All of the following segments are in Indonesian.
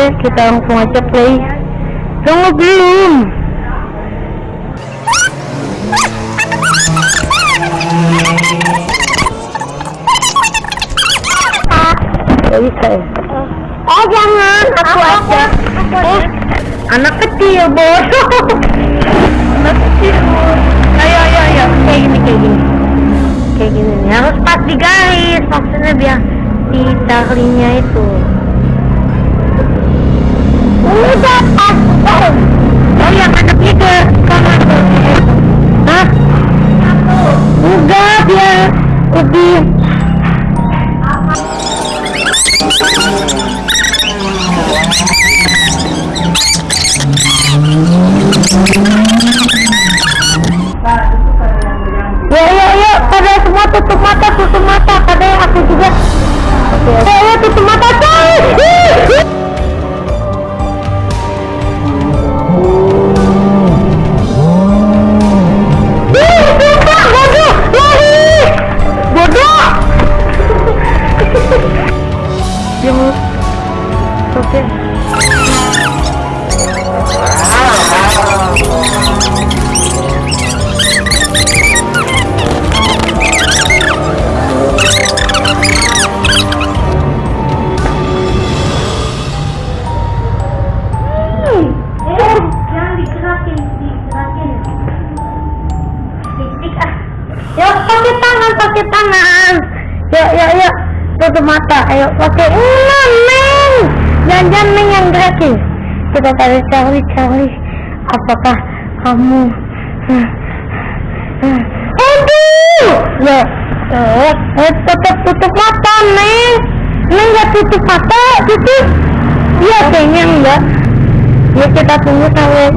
Oke, kita langsung aja play. Tunggu belum. Gak bisa ya? Oh jangan, aku aja. Eh, anak kecil bodoh. anak kecil. Ayo, ayo, ayo. Kayak gini, kayak gini. Kayak gini. Harus pas di garis. Maksudnya biar di Charlie-nya itu. Udah pas. Oh, mata. Ayo, pakai. Nah, Neng. Jangan-jangan Neng yang gerakin. Kita cari Charlie, Charlie. Apakah kamu... Hmm. Hmm. Aduh! Ya, eh, eh, tutup, tutup mata, Neng. Neng nggak tutup mata, tutup. Iya, kayaknya enggak. Ya, kita tunggu sampai...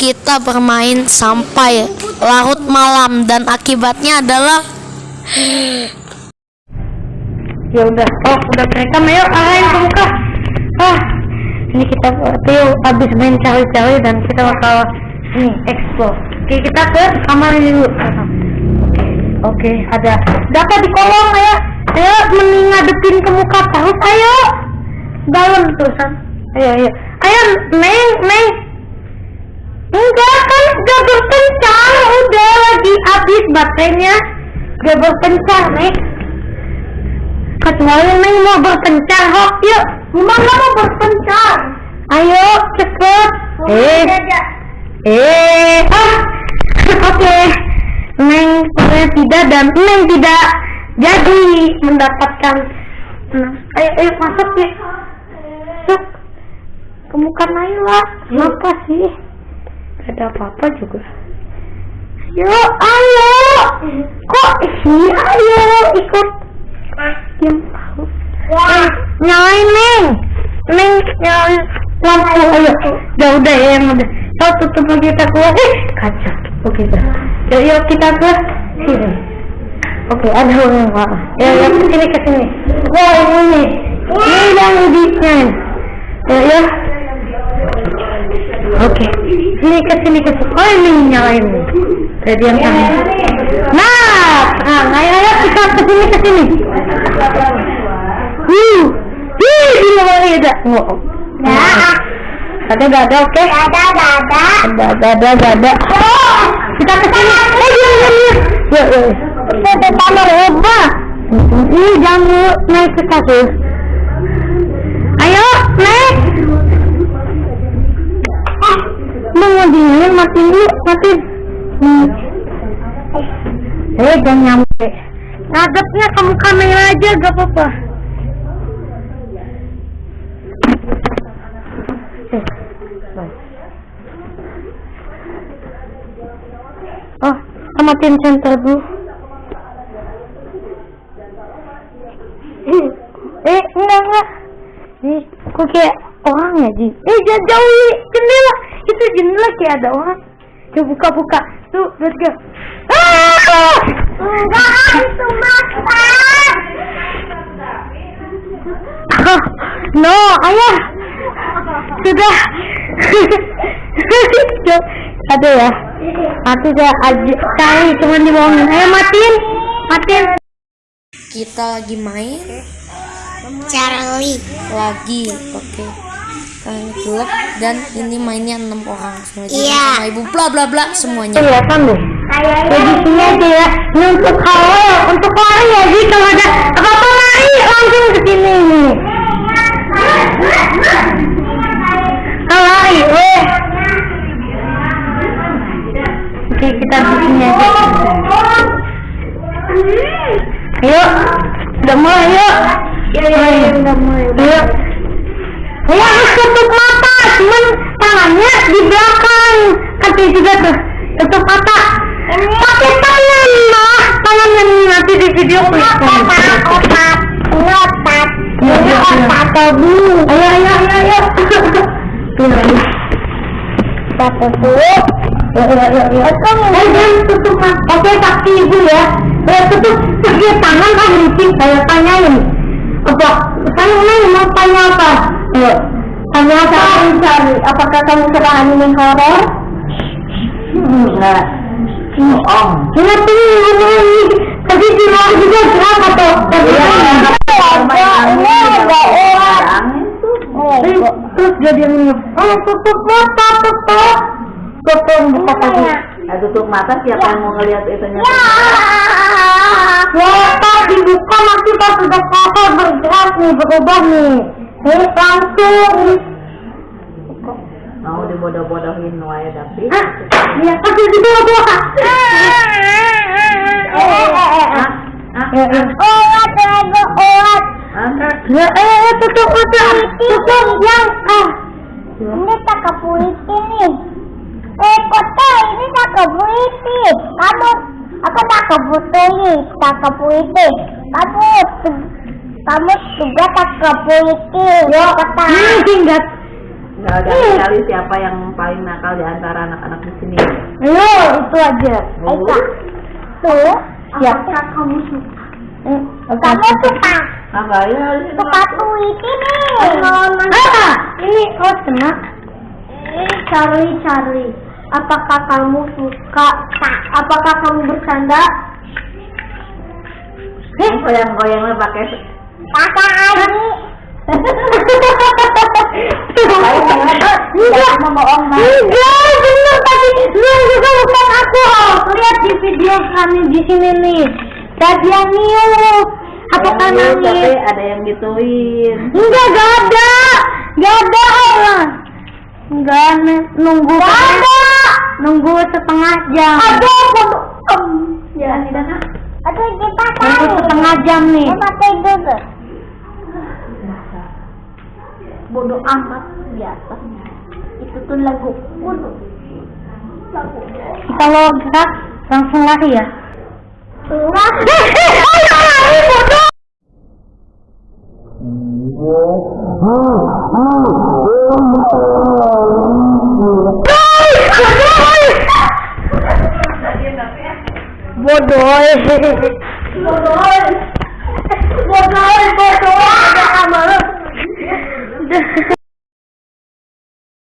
kita bermain sampai larut malam dan akibatnya adalah ya udah. Oh udah merekam ayo arahin ke muka ah ini kita Tio habis main cari-cari dan kita bakal ini explore. Oke kita ke kamar dulu. Oke oke ada dapat di kolong ayo ayo mending ngadepin ke muka terus. Ayo. Dalam terusan ayo ayo. Ayo neng neng enggak kan gak berpencar udah lagi habis baterainya. Gak berpencar neng kecuali Neng mau berpencar hok. Yuk Mama mau berpencar ayo cepet. Eh. Eh. Ah oke Neng saya tidak dan Neng tidak jadi mendapatkan. Nah, ayo ayo masuk ya masuk. Naila. Kenapa sih ada apa-apa juga. Ayo ayo. Kok sih ayo ikut. Yang tahu. Eh, nyalain neng neng nyalain lampu ayo. Udah udah ya yang udah. Kau tutup lagi kita keluar. Eh kaca oke dah yuk yuk kita ke sini. Oke ada orang pak. Ya ya ke sini ke sini wah ini. Ini yang udiknya ya ya oke sini ke sini ke sini oh ini nyalain yang tangan nah nah ayo ayo kita ke sini ke sini Uh, ih, ini mau ada. Oh, Nah, ada gak ada, oke? ada, ada. Ada, ada, ada, ada, ada. Kita ke sini. Eh, diam, diam, diam. Yuk, yuk. Kita ke kamar Eva. Ih, jangan naik ke kasur. Ayo, naik. Ah, mau matiin dulu, matiin. Hmm. Eh, jangan nyampe. Ngadepnya kamu kamera aja, gak apa-apa. Eh. Oh, amatin center dulu. Eh, eh, enggak, enggak. Ih, kok kayak orang ya, Ji? Eh, jangan jauhi jendela. Itu jendela kayak ada orang. Coba buka buka. Tuh, let's go. Ah! Enggak, itu mata. no, ayah. Sudah. Ada ya. Mati saya aja kali cuma dibohongin. Ayo matiin. Matiin. Kita lagi main Charlie. lagi. Oke. Kalian gelap dan ini mainnya enam orang. Semua jadi Iya. sama ibu bla bla bla semuanya. Kelihatan deh. Ya di sini aja ya. Ini untuk kalau untuk lari ya sih kalau ada apa-apa lari langsung ke sini. Kalau lari, eh. Oke, kita di sini aja. Ayo, udah mulai yuk. Iya, iya, udah mulai. Ayo. Saya harus tutup mata, cuman tangannya di belakang. Nanti juga tuh, tutup mata. Pakai tangan, mah. Tangan yang nanti di video. Opat. Ngopat. Iya, iya, iya. Opat tobi. Ayo, ayo, ayo, ayo. Tuh, ayo. Eh, jangan tutup mata. Oke, kaki ibu ya. Eh, tutup. Pakai tangan kan licin. Saya tanyain. Apa? Saya mau tanya apa? Ayo. Tanya apa? Cari. Apakah kamu suka anime horor? Enggak. Oh. Kenapa ini? Tadi di luar juga kenapa tuh? Tadi Ini ada orang. Eh, Terus dia minum. Oh, tutup mata, tutup. Tutup buka kaki. Nah, tutup mata siapa yang mau ngelihat itunya? Mata dibuka nanti pas sudah kotor bergerak nih, berubah nih. Nih, langsung. Mau dibodoh-bodohin wae tapi. Ah, iya, kasih di bawah bawah. Ah, Ya, eh, tutup. Tutup yang. Ini tak kepuiti nih. Eh, kota ini tak kepuiti. Kamu, aku tak kepuiti, tak kepuiti. Kamu, tu- kamu juga tak kepuiti. Ya, kota. Ini singkat. Nggak ada sekali siapa yang paling nakal di antara anak-anak di sini. Ayo, itu aja. Aika, tuh, apakah kamu suka? Eh, Kamu suka? Nggak ya di situ. Suka puisi nih. Ah, ini oh tenang. Charlie, Charlie, apakah kamu suka? Apakah kamu bercanda? Yang goyang-goyangnya pakai Kakak Adi. Enggak, bohong enggak, bener tadi lu juga bukan aku. Lihat di video kami di sini nih. Tadi yang niu. Apakah Yang tapi nangis? ada yang gituin. Enggak, gak ada. Gak ada. Enggak, nih. nunggu. Gak ada. Nunggu setengah jam. Ada, Ya, tidak Aduh, kita Nunggu tahu. setengah jam nih. Kita tidur. Bodoh amat biasa. Itu tuh lagu. Bodoh. Kalau gerak langsung lari ya. Bodoh. Bodoh. Bodoh. Bodoh.